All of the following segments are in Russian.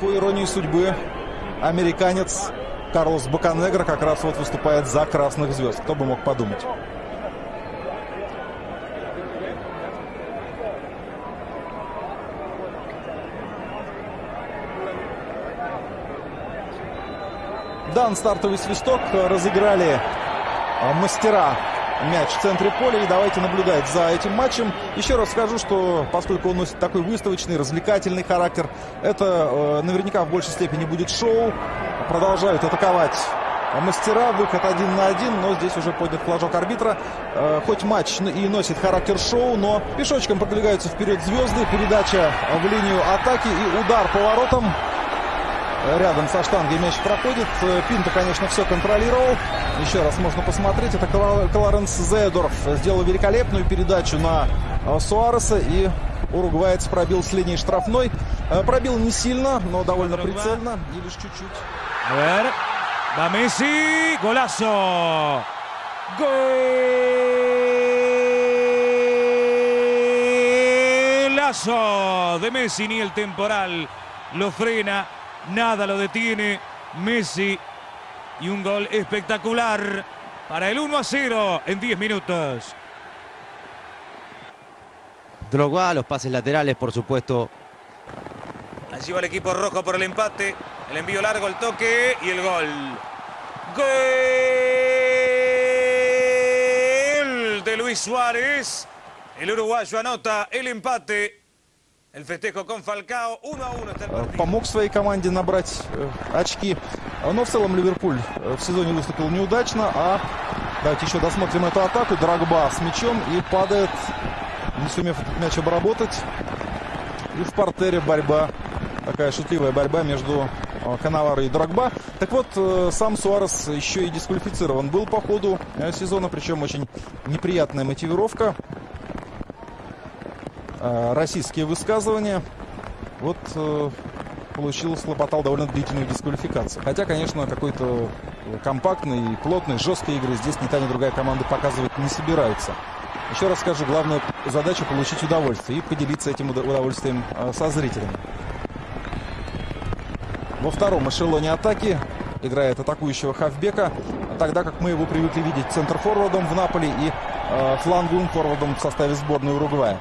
По иронии судьбы, американец Карлос Баканегро как раз вот выступает за красных звезд. Кто бы мог подумать. Дан стартовый свисток. Разыграли а, мастера мяч в центре поля. И давайте наблюдать за этим матчем. Еще раз скажу, что поскольку он носит такой выставочный, развлекательный характер, это э, наверняка в большей степени будет шоу. Продолжают атаковать мастера. Выход один на один, но здесь уже поднят флажок арбитра. Э, хоть матч и носит характер шоу, но пешочком продвигаются вперед звезды. Передача в линию атаки и удар по воротам рядом со штангой мяч проходит. Пинто, конечно, все контролировал. Еще раз можно посмотреть. Это Кларенс Зедорф сделал великолепную передачу на э, Суареса. И уругваец пробил с линии штрафной. Э, пробил не сильно, но довольно прицельно. И лишь чуть-чуть. Va Messi. Golazo. Golazo de Messi. Ni el temporal lo frena. Nada lo detiene Messi. Y un gol espectacular para el 1 a 0 en 10 minutos. Drogba, los pases laterales, por supuesto. Allí va el equipo rojo por el empate. El envío largo, el toque y el gol. Gol de Luis Suárez. El uruguayo anota el empate. Помог своей команде набрать э, очки. Но в целом Ливерпуль э, в сезоне выступил неудачно. А давайте еще досмотрим эту атаку. Драгба с мячом и падает, не сумев этот мяч обработать. И в портере борьба. Такая шутливая борьба между э, Канаваро и Драгба. Так вот, э, сам Суарес еще и дисквалифицирован был по ходу э, сезона. Причем очень неприятная мотивировка. Э, российские высказывания. Вот э, получил, слопотал довольно длительную дисквалификацию. Хотя, конечно, какой-то компактной, плотной, жесткой игры здесь ни та, ни другая команда показывать не собираются. Еще раз скажу, главная задача получить удовольствие и поделиться этим удовольствием э, со зрителями. Во втором эшелоне атаки играет атакующего хавбека, тогда как мы его привыкли видеть центр-форвардом в Наполе и э, фланговым форвардом в составе сборной Уругвая.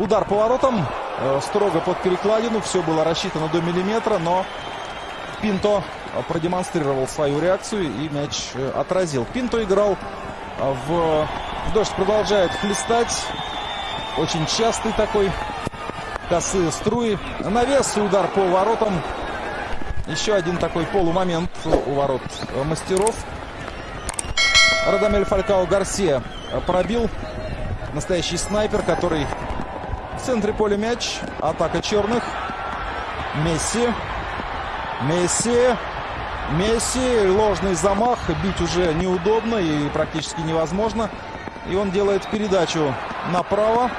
Удар поворотом, э, строго под перекладину, все было рассчитано до миллиметра, но Пинто продемонстрировал свою реакцию и мяч э, отразил. Пинто играл э, в... Дождь продолжает хлестать. Очень частый такой. Косые струи. Навес, удар по воротам. Еще один такой полумомент у ворот мастеров. Радамель Фалькао Гарсия пробил. Настоящий снайпер, который в центре поля мяч. Атака черных. Месси. Месси. Месси. Ложный замах. Бить уже неудобно и практически невозможно. И он делает передачу направо.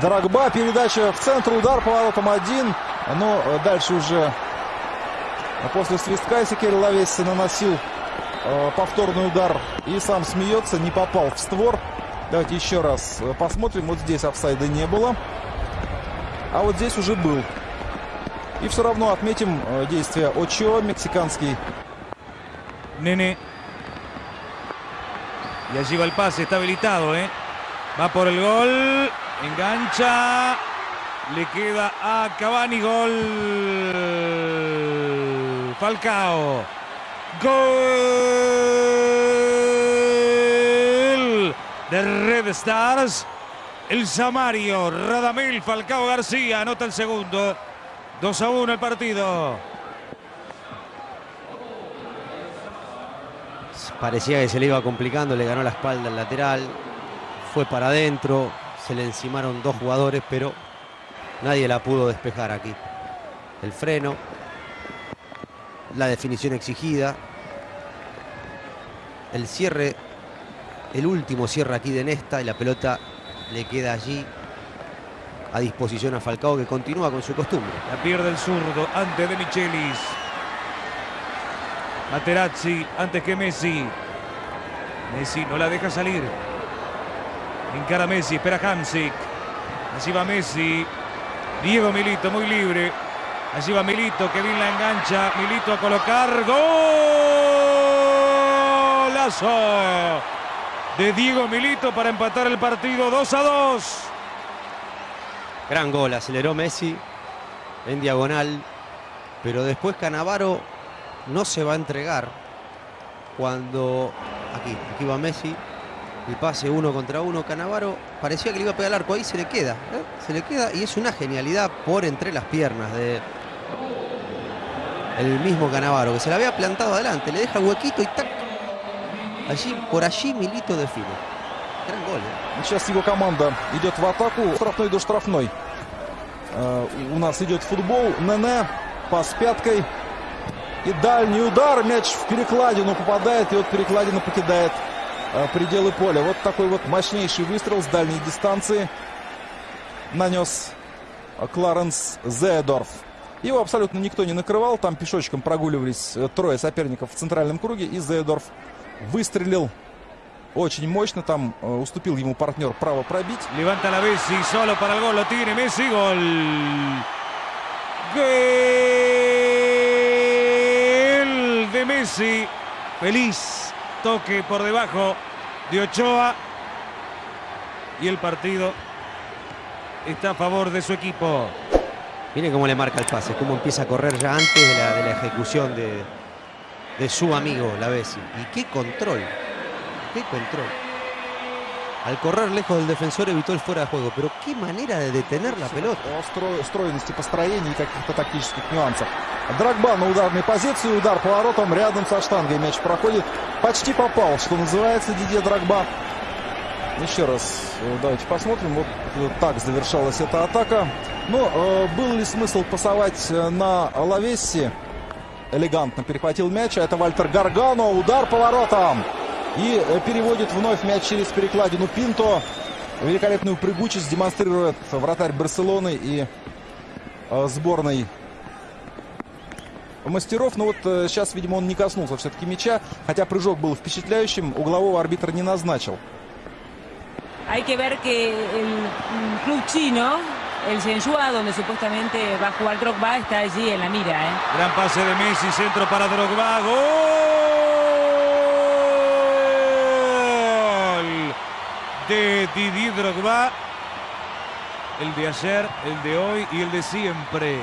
Драгба. Передача в центр. Удар поворотом один. Но дальше уже после свистка Секери Лавесси наносил э, повторный удар. И сам смеется. Не попал в створ. Давайте еще раз посмотрим. Вот здесь офсайда не было. А вот здесь уже был. И все равно отметим действия Очо, мексиканский. Nene. Y allí va el pase, está habilitado, ¿eh? Va por el gol. Engancha. Le queda a Cavani gol. Falcao. Gol de Red Stars. El Samario, Radamel Falcao García anota el segundo. 2 a 1 el partido. Parecía que se le iba complicando, le ganó la espalda al lateral. Fue para adentro, se le encimaron dos jugadores, pero nadie la pudo despejar aquí. El freno, la definición exigida, el cierre, el último cierre aquí de Nesta y la pelota le queda allí a disposición a Falcao que continúa con su costumbre. La pierde el zurdo antes de Michelis. Materazzi antes que Messi. Messi no la deja salir. Encara Messi, espera Hamsik. Así va Messi. Diego Milito muy libre. Allí va Milito, que bien la engancha. Milito a colocar. Golazo de Diego Milito para empatar el partido 2 a 2. Gran gol, aceleró Messi en diagonal, pero después Canavaro no se va a entregar cuando aquí, aquí va Messi, el pase uno contra uno, Canavaro parecía que le iba a pegar al arco, ahí se le queda, ¿eh? se le queda y es una genialidad por entre las piernas de el mismo Canavaro, que se la había plantado adelante, le deja huequito y tac, allí, por allí Milito define. Gran. ¿eh? Сейчас его команда идет в атаку. Штрафной до штрафной. Э, У нас идет футбол. Нене. Пас пяткой. И дальний удар. Мяч в перекладину попадает. И вот перекладина покидает э, пределы поля. Вот такой вот мощнейший выстрел с дальней дистанции нанес э, Кларенс Зеедорф. Его абсолютно никто не накрывал. Там пешочком прогуливались трое соперников в центральном круге. И Зеедорф выстрелил очень мощно. Там э, уступил ему партнер право пробить. Levanta la Messi, solo para el gol, lo tiene Messi, gol. Gol de Messi. Feliz toque por debajo de Ochoa. Y el partido está a favor de su equipo. Miren cómo le marca el pase, cómo empieza a correr ya antes de la, de la ejecución de, de su amigo, la Bessi. Y qué control, qué control. Al correr lejos del defensor evitó el fuera de juego, pero qué manera de detener la pelota. Каких-то тактических нюансов. Драгба на ударной позиции, удар поворотом рядом со штангой. Мяч проходит, почти попал, что называется, Дидье Драгба. Еще раз э, давайте посмотрим. Вот э, так завершалась эта атака. Но э, был ли смысл пасовать э, на Лавесси? Элегантно перехватил мяч. Это Вальтер Гаргано. Удар поворотом. И э, переводит вновь мяч через перекладину Пинто. Великолепную прыгучесть демонстрирует вратарь Барселоны и э, сборной мастеров. Но вот э, сейчас, видимо, он не коснулся все-таки мяча. Хотя прыжок был впечатляющим. Углового арбитр не назначил. Hay que ver que el club chino, el Shenzhua, donde supuestamente va a jugar Drogba, está allí en la mira. ¿eh? Gran pase de Messi, centro para Drogba. Gol de Didier Drogba. El de ayer, el de hoy y el de siempre.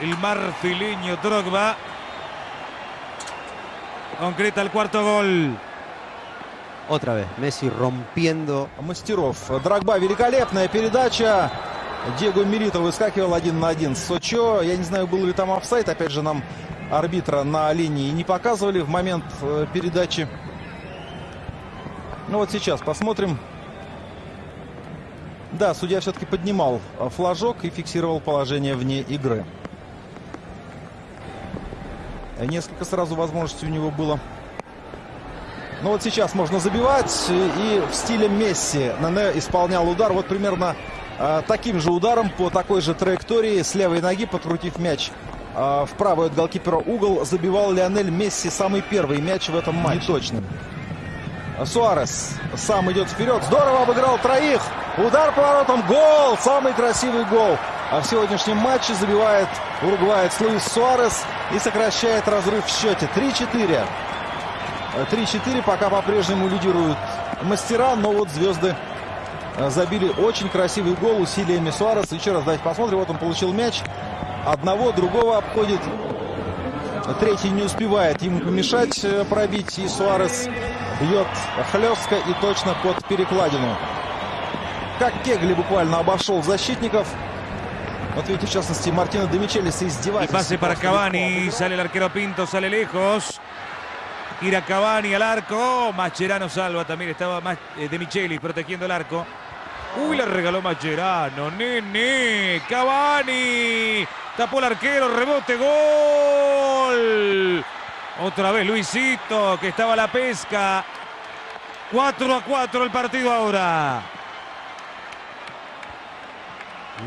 El marfileño Drogba concreta el cuarto gol. Otra vez, Messi rompiendo. Мастеров. Драгба, великолепная передача. Диего Милито выскакивал один на один с Сочо. Я не знаю, был ли там офсайт. Опять же, нам арбитра на линии не показывали в момент э, передачи. Ну вот сейчас посмотрим. Да, судья все-таки поднимал э, флажок и фиксировал положение вне игры. Э, Несколько сразу возможностей у него было. Ну вот сейчас можно забивать. И в стиле Месси Нене исполнял удар. Вот примерно э, таким же ударом по такой же траектории с левой ноги, подкрутив мяч э, в правый от голкипера угол, забивал Лионель Месси самый первый мяч в этом матче. Неточным. Суарес сам идет вперед. Здорово обыграл троих. Удар поворотом. Гол. Самый красивый гол. А в сегодняшнем матче забивает уругваец Луис Суарес и сокращает разрыв в счете. 3-4. 3-4 пока по-прежнему лидируют мастера, но вот звезды забили очень красивый гол усилиями Суареса. Еще раз давайте посмотрим. Вот он получил мяч. Одного, другого обходит. Третий не успевает ему помешать э, пробить. И Суарес бьет хлестко и точно под перекладину. Как Кегли буквально обошел защитников. Вот видите, в частности, Мартина Демичелис Y издевается. pase para Cavani, sale el arquero Pinto, sale lejos. Ira Cavani al arco. Mascherano salva también. Estaba más eh. Uy, le regaló Mascherano. Nene. Cavani. Tapó el arquero. Rebote. Gol. Otra vez Luisito, que estaba a la pesca. 4 a 4 el partido ahora.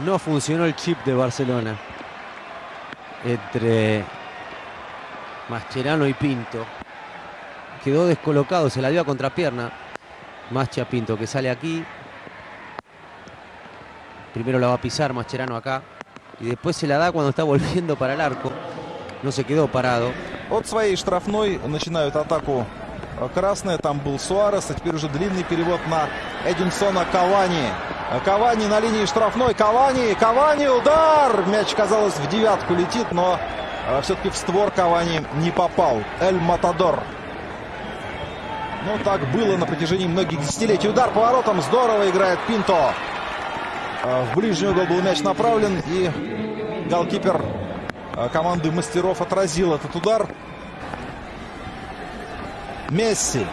No funcionó el chip de Barcelona. Entre Mascherano y Pinto. Quedó descolocado, se la dio a contrapierna. Mascha Pinto que sale aquí. Primero la va a pisar Mascherano acá. y después se la da cuando está volviendo para el arco. No se quedó parado. От своей штрафной начинают атаку красные. Там был Суарес, а теперь уже длинный перевод на Эдинсона Кавани. Кавани на линии штрафной. Кавани, Кавани, удар! Мяч, казалось, в девятку летит, но э, все-таки в створ Кавани не попал. Эль Матадор. Ну, так было на протяжении многих десятилетий. Удар поворотом. Здорово играет Пинто. Э, В ближний угол был мяч направлен. И голкипер э, команды мастеров отразил этот удар. Месси.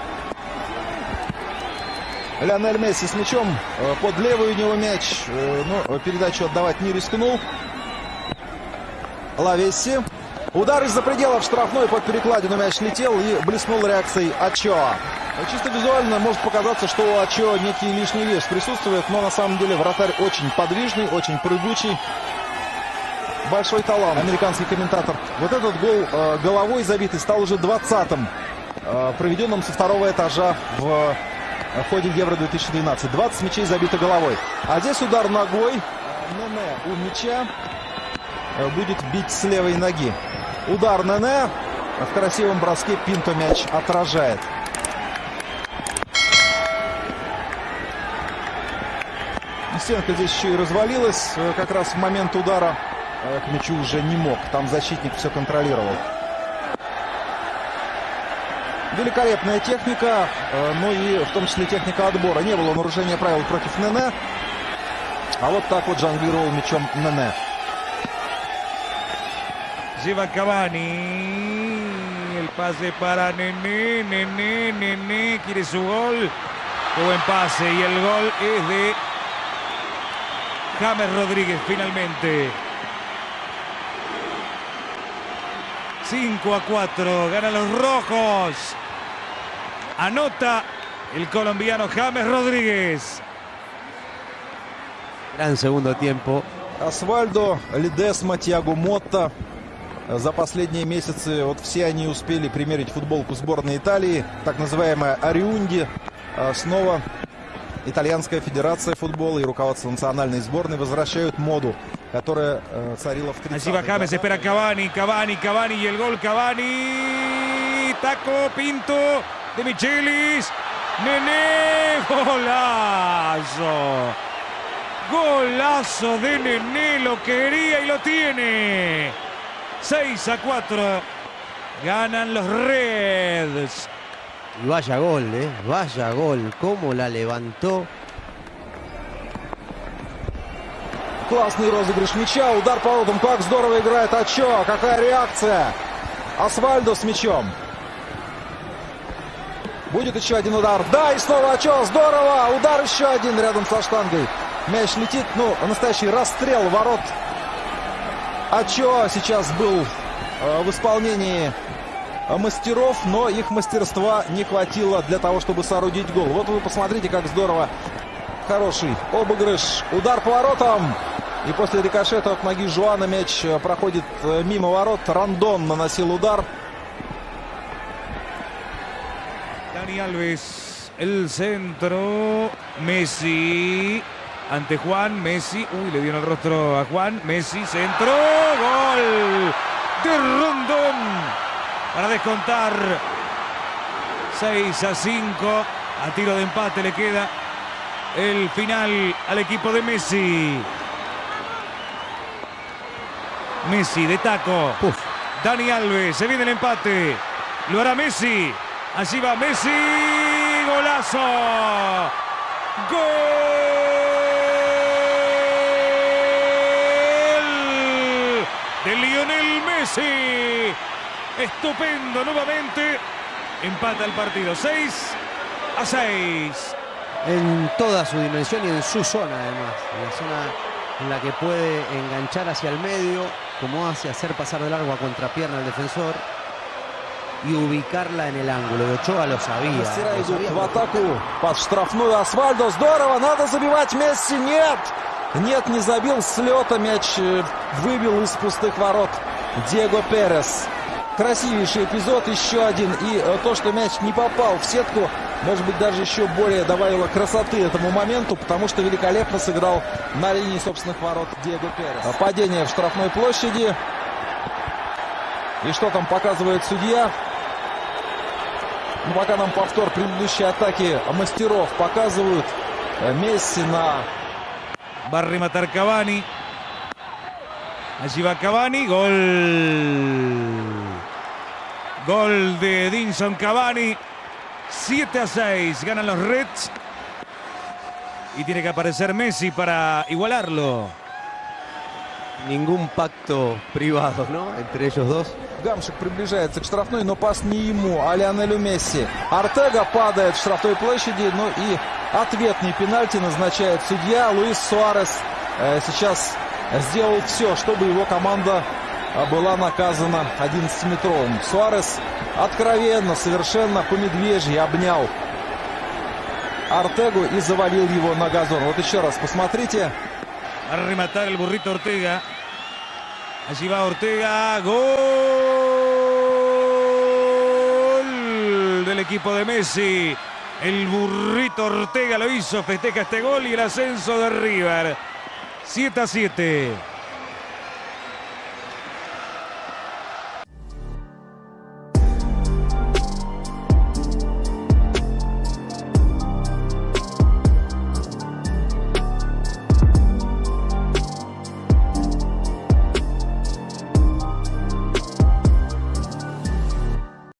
Лионель Месси с мячом. Э, Под левый у него мяч. Но передачу отдавать не рискнул. Лавесси. Удар из-за пределов штрафной под перекладину мяч летел и блеснул реакцией Ачо. Чисто визуально может показаться, что Ачо некий лишний вес присутствует, но на самом деле вратарь очень подвижный, очень прыгучий. Большой талант. Американский комментатор. Вот этот гол э, головой забитый стал уже 20-м, э, проведенным со второго этажа в э, ходе Евро-2012. 20 мячей забито головой. А здесь удар ногой. Нене у мяча э, будет бить с левой ноги. Удар Нене. В красивом броске Пинто мяч отражает. Стенка здесь еще и развалилась. Э, Как раз в момент удара э, к мячу уже не мог. Там защитник все контролировал. Великолепная техника, э, ну и в том числе техника отбора. Не было нарушения правил против Нене. А вот так вот жонглировал мячом Нене. Lleva Cavani. El pase para Nené, Nené, Nené. Quiere su gol. Qué buen pase. James Rodríguez finalmente. 5 a 4. Ganan los rojos. Anota el colombiano James Rodríguez. Gran segundo tiempo. Асвальдо, Лидесма, Тиаго Мотта. За последние месяцы вот все они успели примерить футболку сборной Италии, так называемая Ариунди. А Снова Итальянская федерация футбола и руководство национальной сборной возвращают моду, которая э, царила в 30 Allí va James, espera Cavani y el gol Cavani. Taco, Pinto, de Michelis. Nené, golazo. Golazo de Nené, lo quería y lo tiene. 6 a 4. Ganan los Reds. Y vaya gol, ¿eh? Vaya gol. Cómo la levantó. Классный розыгрыш мяча, удар по воротам, как здорово играет Ачо, какая реакция. Асвальдо с мячом. Будет еще один удар. Да, и снова Ачо, здорово. Удар еще один рядом со штангой. Мяч летит, ну, настоящий расстрел ворот. Ачо сейчас был э, в исполнении мастеров, но их мастерства не хватило для того, чтобы соорудить гол. Вот вы посмотрите, как здорово. Хороший обыгрыш. Удар по воротам. И после рикошета от ноги Жуана мяч э, проходит э, мимо ворот. Рандон наносил удар. Dani Alves, el centro. Messi. Ante Juan, Messi. Uy, le dio el rostro a Juan. Messi, centro. Gol de Rondón. Para descontar. 6 a 5. A tiro de empate le queda el final al equipo de Messi. Messi de taco. Uf. Dani Alves, se viene el empate. Lo hará Messi. Allí va Messi. Golazo. Gol de Lionel Messi. Estupendo nuevamente. Empata el partido. 6 a 6. En toda su dimensión y en su zona además. En la zona en la que puede enganchar hacia el medio, como hace hacer pasar de largo a contrapierna al defensor y ubicarla en el ángulo. Y Ochoa lo sabía. Мастера lo идут sabía в porque атаку под штрафную Асвальдо. Здорово, надо забивать Месси. Нет! Нет, не забил с лета. Мяч э, выбил из пустых ворот Диего Перес. Красивейший эпизод, еще один. И э, то, что мяч не попал в сетку, может быть, даже еще более добавила красоты этому моменту, потому что великолепно сыграл на линии собственных ворот Диего Перес. Падение в штрафной площади. И что там показывает судья? Ну, пока нам повтор предыдущей атаки мастеров показывают. Э, Месси на rematar Cavani. Allí va Cavani. Gol. Gol de Edinson Cavani. 7 a 6. Ganan los Reds. Y tiene que aparecer Messi para igualarlo. Ningún pacto privado, ¿no? Entre ellos dos. Гамшик приближается к штрафной, но пас не ему, а Лионелю Месси. Артега падает в штрафной площади, ну и ответный пенальти назначает судья. Луис Суарес э, сейчас сделал все, чтобы его команда была наказана 11-метровым. Суарес откровенно, совершенно по медвежьи обнял Артегу и завалил его на газон. Вот еще раз посмотрите. Rematar el burrito Ortega. Allí va Ortega. Gol del equipo de Messi. El burrito Ortega lo hizo. Festeja este gol y el ascenso de River. 7 a 7.